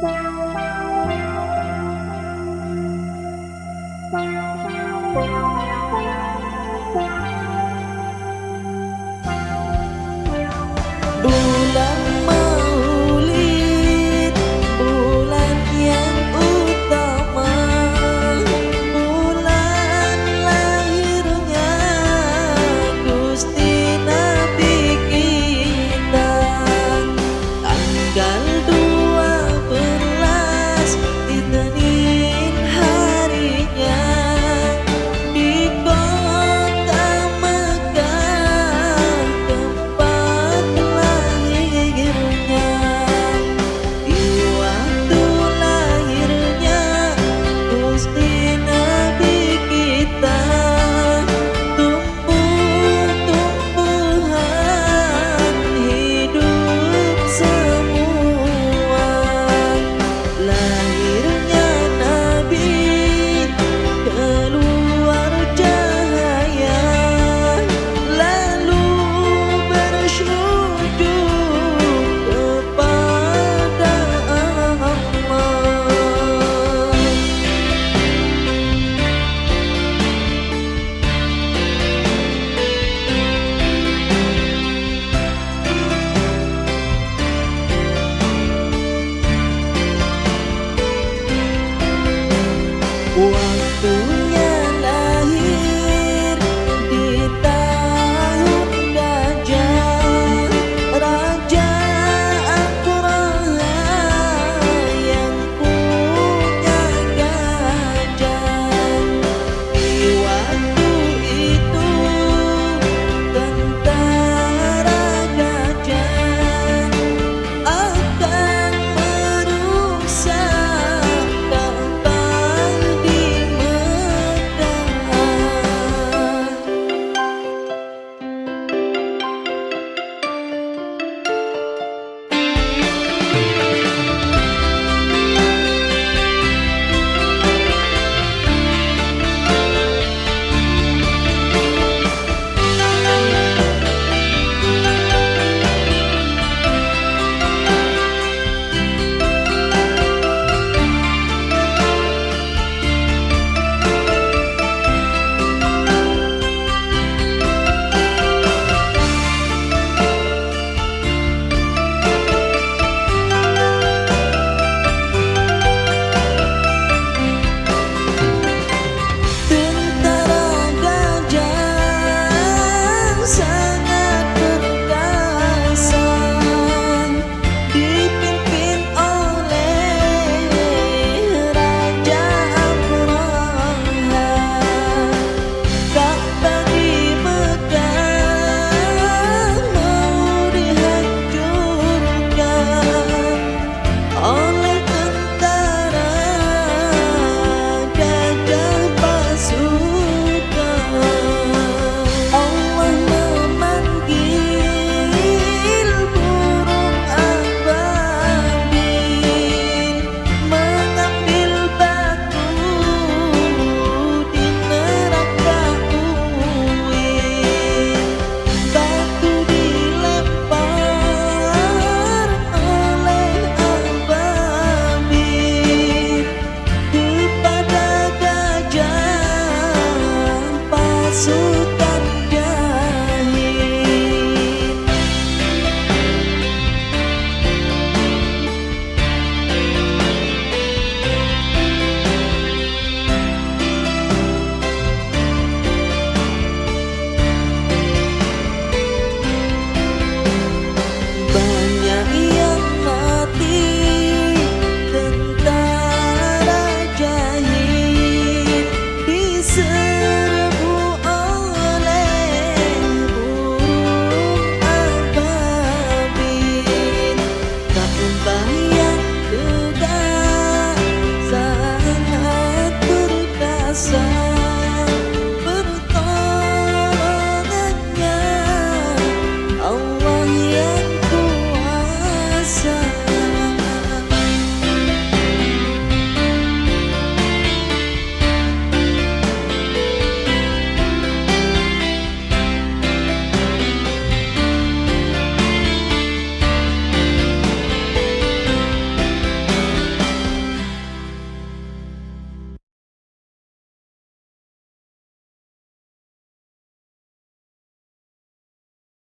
Bye. soon.